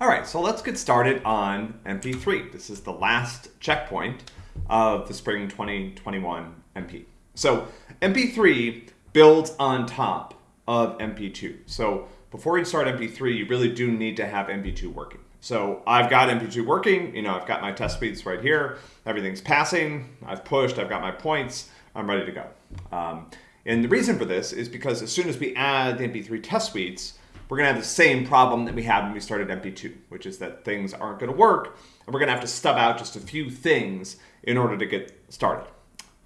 All right, so let's get started on MP3. This is the last checkpoint of the spring 2021 MP. So MP3 builds on top of MP2. So before you start MP3, you really do need to have MP2 working. So I've got MP2 working, you know, I've got my test suites right here, everything's passing, I've pushed, I've got my points, I'm ready to go. Um, and the reason for this is because as soon as we add the MP3 test suites, we're going to have the same problem that we had when we started MP2, which is that things aren't going to work, and we're going to have to stub out just a few things in order to get started.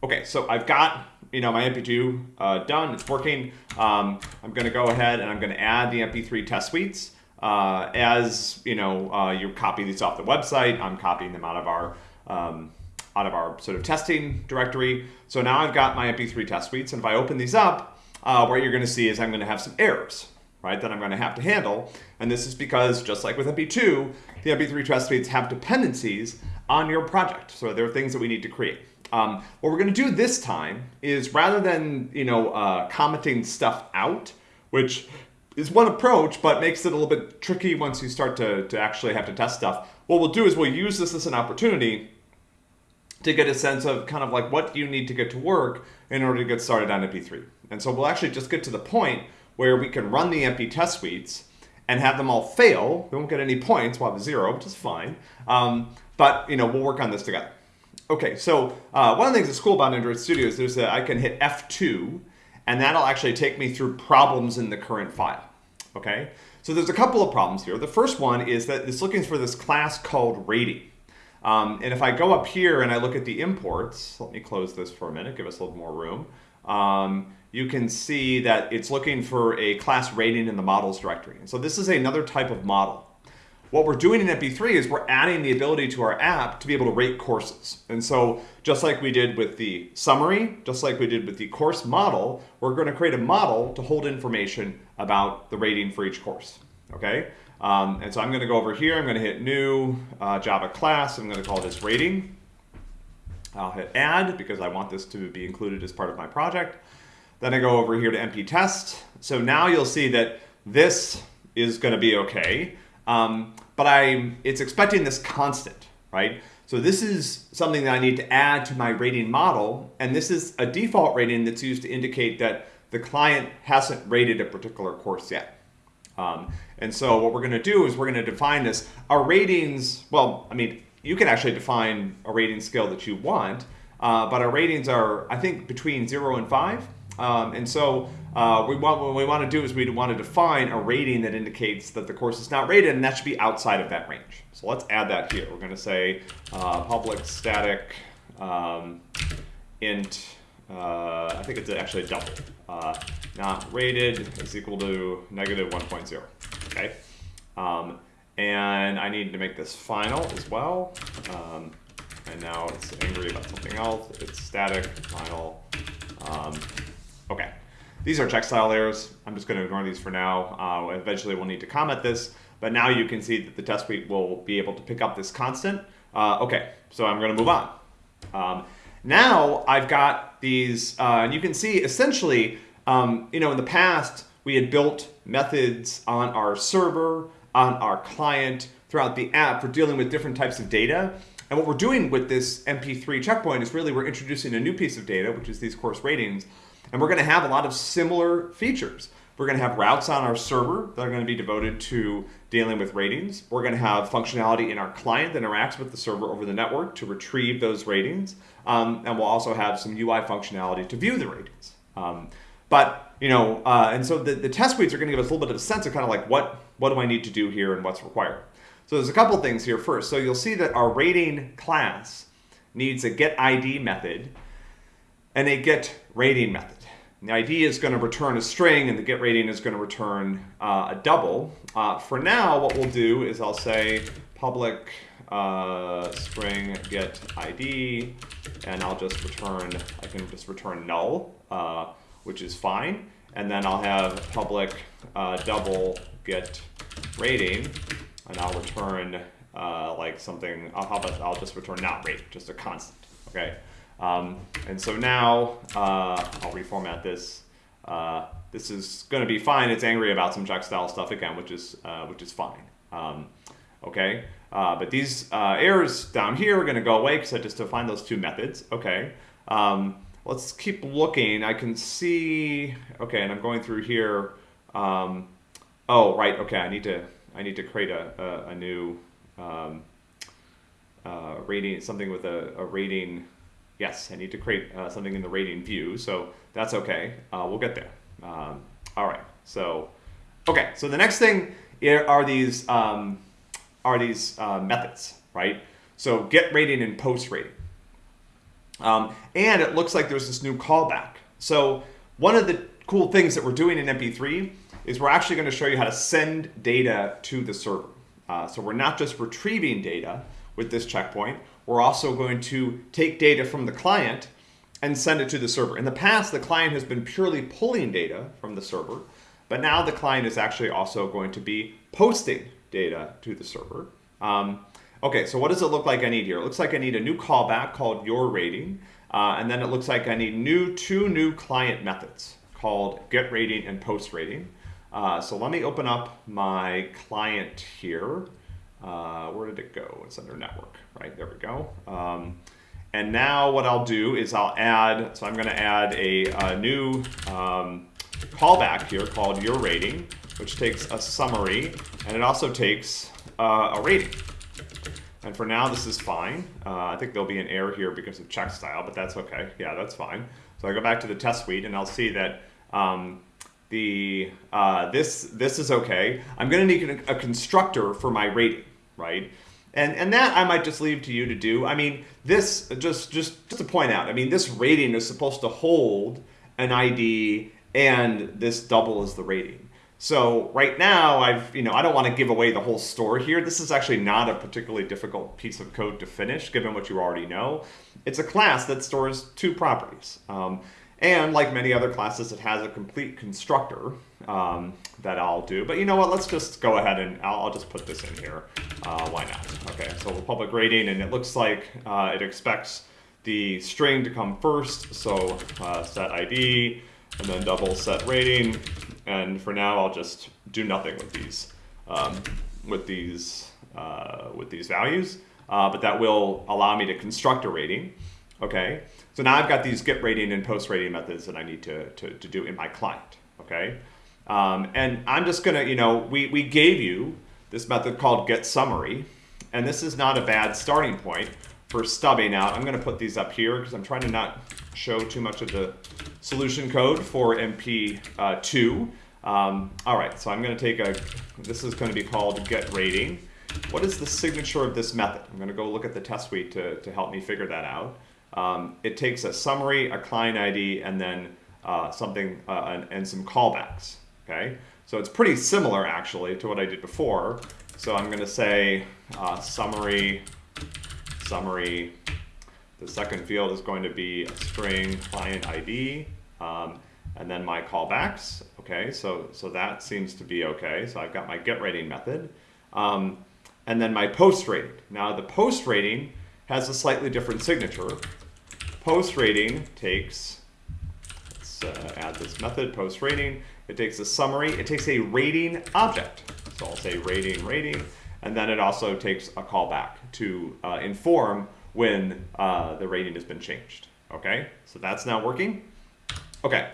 Okay, so I've got you know my MP2 uh, done, it's working. Um, I'm going to go ahead and I'm going to add the MP3 test suites. Uh, as you know, uh, you copy these off the website. I'm copying them out of our um, out of our sort of testing directory. So now I've got my MP3 test suites, and if I open these up, uh, what you're going to see is I'm going to have some errors right, that I'm going to have to handle. And this is because, just like with MP2, the MP3 test suites have dependencies on your project. So there are things that we need to create. Um, what we're going to do this time is rather than you know uh, commenting stuff out, which is one approach, but makes it a little bit tricky once you start to, to actually have to test stuff. What we'll do is we'll use this as an opportunity to get a sense of kind of like what you need to get to work in order to get started on MP3. And so we'll actually just get to the point where we can run the empty test suites and have them all fail. We won't get any points. We'll have a zero, which is fine. Um, but you know, we'll work on this together. Okay, so uh, one of the things that's cool about Android Studio is there's a, I can hit F2, and that'll actually take me through problems in the current file. Okay, so there's a couple of problems here. The first one is that it's looking for this class called rating. Um, and if I go up here and I look at the imports, let me close this for a minute, give us a little more room. Um, you can see that it's looking for a class rating in the models directory. And so this is another type of model. What we're doing in MP3 is we're adding the ability to our app to be able to rate courses. And so just like we did with the summary, just like we did with the course model, we're going to create a model to hold information about the rating for each course. Okay? Um, and so I'm going to go over here, I'm going to hit new uh, Java class, I'm going to call this rating. I'll hit add because I want this to be included as part of my project. Then I go over here to MP test. So now you'll see that this is going to be okay, um, but I it's expecting this constant, right? So this is something that I need to add to my rating model, and this is a default rating that's used to indicate that the client hasn't rated a particular course yet. Um, and so what we're going to do is we're going to define this. Our ratings, well, I mean, you can actually define a rating scale that you want, uh, but our ratings are, I think, between zero and five. Um, and so uh, we want, what we want to do is we want to define a rating that indicates that the course is not rated, and that should be outside of that range. So let's add that here. We're going to say uh, public static um, int, uh, I think it's actually a double, uh, not rated is equal to negative 1.0, okay? Um, and I need to make this final as well. Um, and now it's angry about something else. It's static, final, um, Okay, these are style errors. I'm just going to ignore these for now. Uh, eventually we'll need to comment this, but now you can see that the test suite will be able to pick up this constant. Uh, okay, so I'm going to move on. Um, now I've got these, uh, and you can see essentially, um, you know, in the past we had built methods on our server, on our client, throughout the app for dealing with different types of data. And what we're doing with this MP3 checkpoint is really we're introducing a new piece of data, which is these course ratings, and we're going to have a lot of similar features. We're going to have routes on our server that are going to be devoted to dealing with ratings. We're going to have functionality in our client that interacts with the server over the network to retrieve those ratings. Um, and we'll also have some UI functionality to view the ratings. Um, but, you know, uh, and so the, the test suites are going to give us a little bit of a sense of kind of like what, what do I need to do here and what's required. So there's a couple things here first. So you'll see that our rating class needs a get ID method and a get rating method. And the ID is going to return a string and the get rating is going to return uh, a double. Uh, for now, what we'll do is I'll say public uh, string get ID and I'll just return, I can just return null, uh, which is fine. And then I'll have public uh, double get rating and I'll return uh, like something, I'll, I'll just return not rate, just a constant, okay? Um, and so now uh, I'll reformat this. Uh, this is going to be fine. It's angry about some check style stuff again, which is uh, which is fine. Um, okay? Uh, but these uh, errors down here are going to go away because I just defined those two methods, okay? Um, let's keep looking. I can see, okay, and I'm going through here. Um, oh, right, okay, I need to, I need to create a, a, a new um, uh, rating, something with a, a, rating. Yes, I need to create uh, something in the rating view, so that's okay. Uh, we'll get there. Um, all right, so, okay, so the next thing are these, um, are these uh, methods, right? So get rating and post rating. Um, and it looks like there's this new callback. So one of the cool things that we're doing in MP3 is we're actually going to show you how to send data to the server. Uh, so we're not just retrieving data with this checkpoint, we're also going to take data from the client and send it to the server. In the past, the client has been purely pulling data from the server, but now the client is actually also going to be posting data to the server. Um, Okay, so what does it look like I need here? It looks like I need a new callback called your rating, uh, and then it looks like I need new two new client methods called get rating and post rating. Uh, so let me open up my client here. Uh, where did it go? It's under network, right? There we go. Um, and now what I'll do is I'll add, so I'm gonna add a, a new um, callback here called your rating, which takes a summary, and it also takes uh, a rating. And for now, this is fine. Uh, I think there'll be an error here because of check style, but that's okay. Yeah, that's fine. So I go back to the test suite and I'll see that um, the uh, this this is okay. I'm going to need a constructor for my rating, right? And and that I might just leave to you to do. I mean, this just just just to point out. I mean, this rating is supposed to hold an ID, and this double is the rating. So right now, I've you know I don't want to give away the whole story here. This is actually not a particularly difficult piece of code to finish, given what you already know. It's a class that stores two properties. Um, and like many other classes, it has a complete constructor um, that I'll do. But you know what, let's just go ahead and I'll, I'll just put this in here. Uh, why not? Okay, so public rating, and it looks like uh, it expects the string to come first. So uh, set ID, and then double set rating, and for now, I'll just do nothing with these, um, with these, uh, with these values. Uh, but that will allow me to construct a rating. Okay, so now I've got these get rating and post rating methods that I need to, to, to do in my client. Okay, um, and I'm just gonna, you know, we, we gave you this method called get summary, and this is not a bad starting point for stubbing out. I'm gonna put these up here because I'm trying to not show too much of the solution code for MP2. Um, all right, so I'm to take a, this is to be called get rating. What is the signature of this method? I'm to go look at the test suite to, to help me figure that out. Um, it takes a summary, a client ID, and then uh, something uh, and, and, some callbacks. Okay, so it's pretty similar actually to what I did before. So I'm going to say uh, summary, summary, the second field is going to be a string client ID, um, and then my callbacks. Okay, so, so that seems to be okay. So I've got my get rating method. Um, and then my post rating. Now the post rating has a slightly different signature. Post rating takes, let's uh, add this method, post rating. It takes a summary. It takes a rating object. So I'll say rating, rating. And then it also takes a callback to uh, inform when uh, the rating has been changed. Okay, so that's now working. Okay,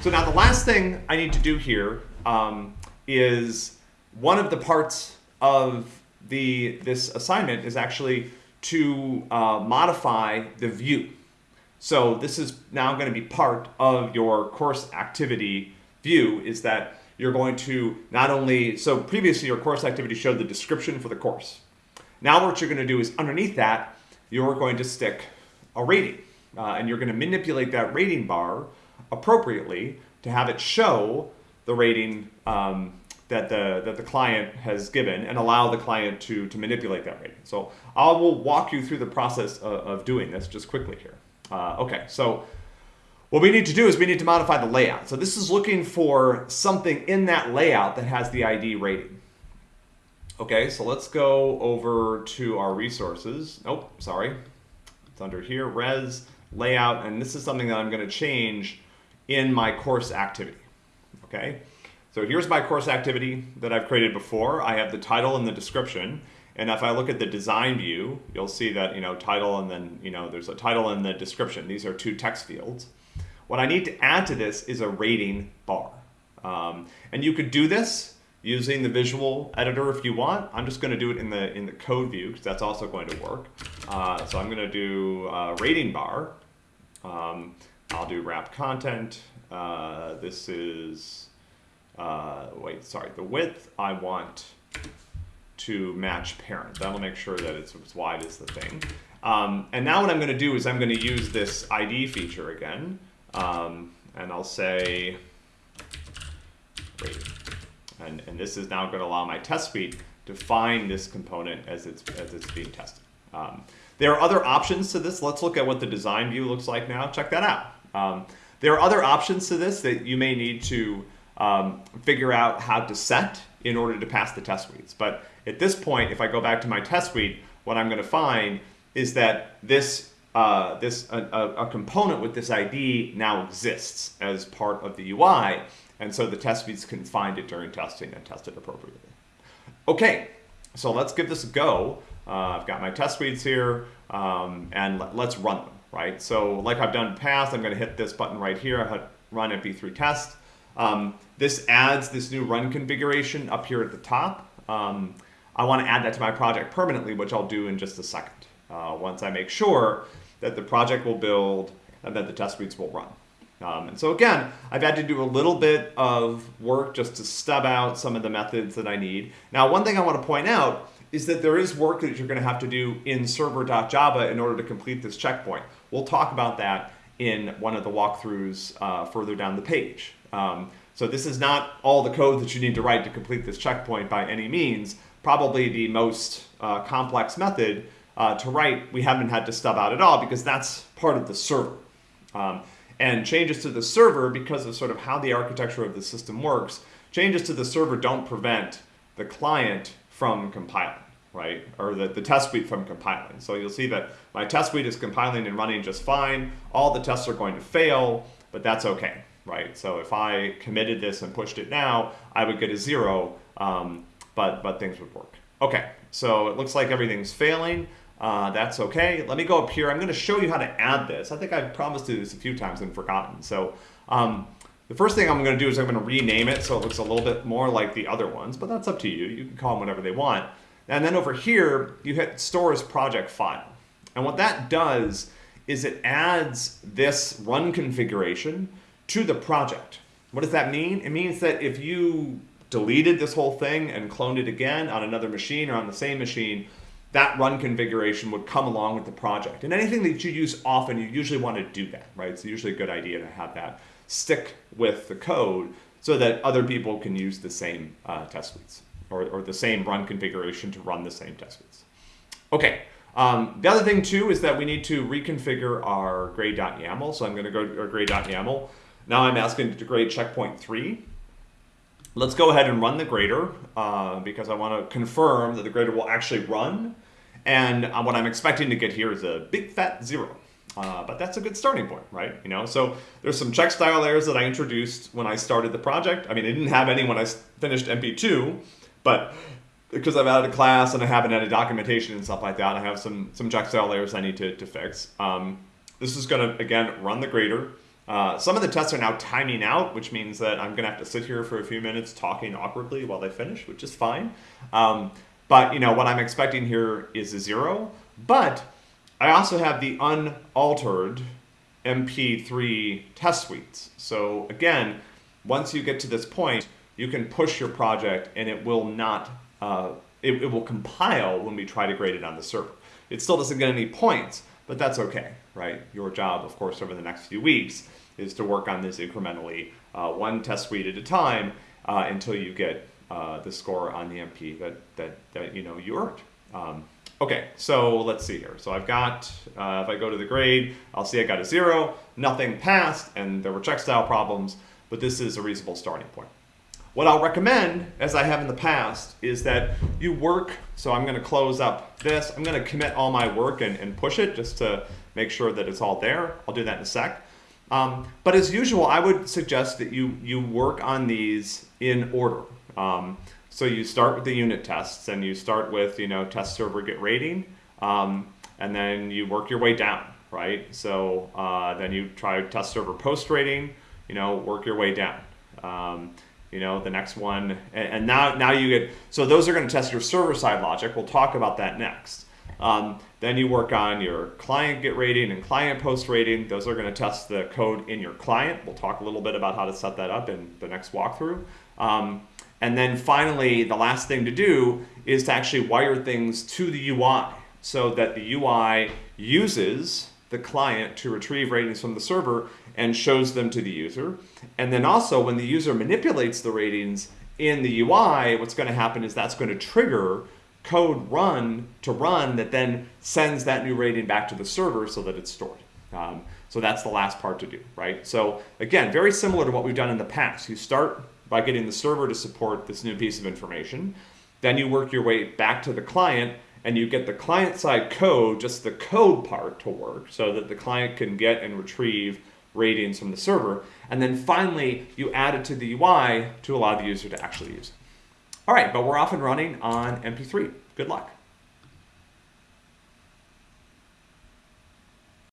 so now the last thing I need to do here um, is one of the parts of the this assignment is actually to uh, modify the view. So this is now going to be part of your course activity view is that you're going to not only, so previously your course activity showed the description for the course. Now what you're going to do is underneath that, you're going to stick a rating. Uh, and you're going to manipulate that rating bar appropriately to have it show the rating um, that the that the client has given and allow the client to to manipulate that rating. So I will walk you through the process of, of doing this just quickly here. Uh, okay, so what we need to do is we need to modify the layout. So this is looking for something in that layout that has the ID rating. Okay, so let's go over to our resources. Nope, sorry. It's under here, res, layout, and this is something that I'm gonna change in my course activity. Okay, So here's my course activity that I've created before. I have the title and the description. And if I look at the design view, you'll see that, you know, title and then, you know, there's a title and the description. These are two text fields. What I need to add to this is a rating bar. Um, and you could do this using the visual editor if you want. I'm just going to do it in the in the code view because that's also going to work. Uh, so I'm going to do a rating bar. Um, I'll do wrap content. Uh, this is, uh, wait, sorry, the width I want to match parent. That'll make sure that it's as wide as the thing. Um, and now what I'm going to do is I'm going to use this ID feature again. Um, and I'll say. And, and this is now going to allow my test suite to find this component as it's, as it's being tested. Um, there are other options to this. Let's look at what the design view looks like now. Check that out. Um, there are other options to this that you may need to um, figure out how to set in order to pass the test suites. But at this point, if I go back to my test suite, what I'm going to find is that this uh, this a, a, component with this ID now exists as part of the UI, and so the test suites can find it during testing and test it appropriately. Okay, so let's give this a go. Uh, I've got my test suites here, um, and let, us run them, right? So like I've done in the past, I'm going to hit this button right here, I run MP3 test. Um, this adds this new run configuration up here at the top. Um, I want to add that to my project permanently, which I'll do in just a second, uh, once I make sure that the project will build and that the test suites will run. Um, and so again, I've had to do a little bit of work just to stub out some of the methods that I need. Now, one thing I want to point out is that there is work that you're going to have to do in server.java in order to complete this checkpoint. We'll talk about that in one of the walkthroughs uh, further down the page. Um, so this is not all the code that you need to write to complete this checkpoint by any means. Probably the most uh, complex method uh, to write, we haven't had to stub out at all because that's part of the server. Um, and changes to the server, because of sort of how the architecture of the system works, changes to the server don't prevent the client from compiling, right? Or the, the test suite from compiling. So you'll see that my test suite is compiling and running just fine. All the tests are going to fail, but that's okay, right? So if I committed this and pushed it now, I would get a zero, um, but, but things would work. Okay, so it looks like everything's failing. Uh, that's okay. Let me go up here. I'm going to show you how to add this. I think I've promised to do this a few times and forgotten. So um, the first thing I'm going to do is I'm going to rename it so it looks a little bit more like the other ones, but that's up to you. You can call them whatever they want. And then over here, you hit store as project file. And what that does is it adds this run configuration to the project. What does that mean? It means that if you deleted this whole thing and cloned it again on another machine or on the same machine, that run configuration would come along with the project. And anything that you use often, you usually want to do that, right? It's usually a good idea to have that stick with the code so that other people can use the same uh, test suites or, or the same run configuration to run the same test suites. Okay, um, the other thing too is that we need to reconfigure our grade.yaml. So I'm going to go to our grade.yaml. Now I'm asking to grade checkpoint three. Let's go ahead and run the grader uh, because I want to confirm that the grader will actually run and uh, what I'm expecting to get here is a big fat zero. Uh, but that's a good starting point, right? You know, so there's some check style errors that I introduced when I started the project. I mean, I didn't have any when I finished MP2, but because I've added a class and I haven't added documentation and stuff like that, I have some some check style errors I need to, to fix. Um, this is going to, again, run the grader. Uh, some of the tests are now timing out, which means that I'm going to have to sit here for a few minutes talking awkwardly while they finish, which is fine. Um, but you know what I'm expecting here is a zero. But I also have the unaltered MP3 test suites. So again, once you get to this point, you can push your project and it will not, uh, it, it will compile when we try to grade it on the server. It still doesn't get any points, but that's okay, right? Your job, of course, over the next few weeks is to work on this incrementally, uh, one test suite at a time uh, until you get uh, the score on the MP that, that, that you know you earned. Um, okay, so let's see here. So I've got, uh, if I go to the grade, I'll see I got a zero, nothing passed, and there were check style problems, but this is a reasonable starting point. What I'll recommend, as I have in the past, is that you work, so I'm gonna close up this, I'm gonna commit all my work and, and push it just to make sure that it's all there. I'll do that in a sec. Um, but as usual, I would suggest that you, you work on these in order. Um, so you start with the unit tests and you start with, you know, test server get rating, um, and then you work your way down, right? So uh, then you try test server post rating, you know, work your way down. You know, the next one, and, and, now, now you get, so those are gonna test your server side logic. We'll talk about that next. Um, then you work on your client get rating and client post rating. Those are going to test the code in your client. We'll talk a little bit about how to set that up in the next walkthrough. Um, and then finally, the last thing to do is to actually wire things to the UI so that the UI uses the client to retrieve ratings from the server and shows them to the user. And then also when the user manipulates the ratings in the UI, what's going to happen is that's going to trigger code run to run that then sends that new rating back to the server so that it's stored. Um, so that's the last part to do, right? So again, very similar to what we've done in the past. You start by getting the server to support this new piece of information. Then you work your way back to the client and you get the client side code, just the code part to work so that the client can get and retrieve ratings from the server. And then finally, you add it to the UI to allow the user to actually use it. All right, but we're off and running on MP3. Good luck.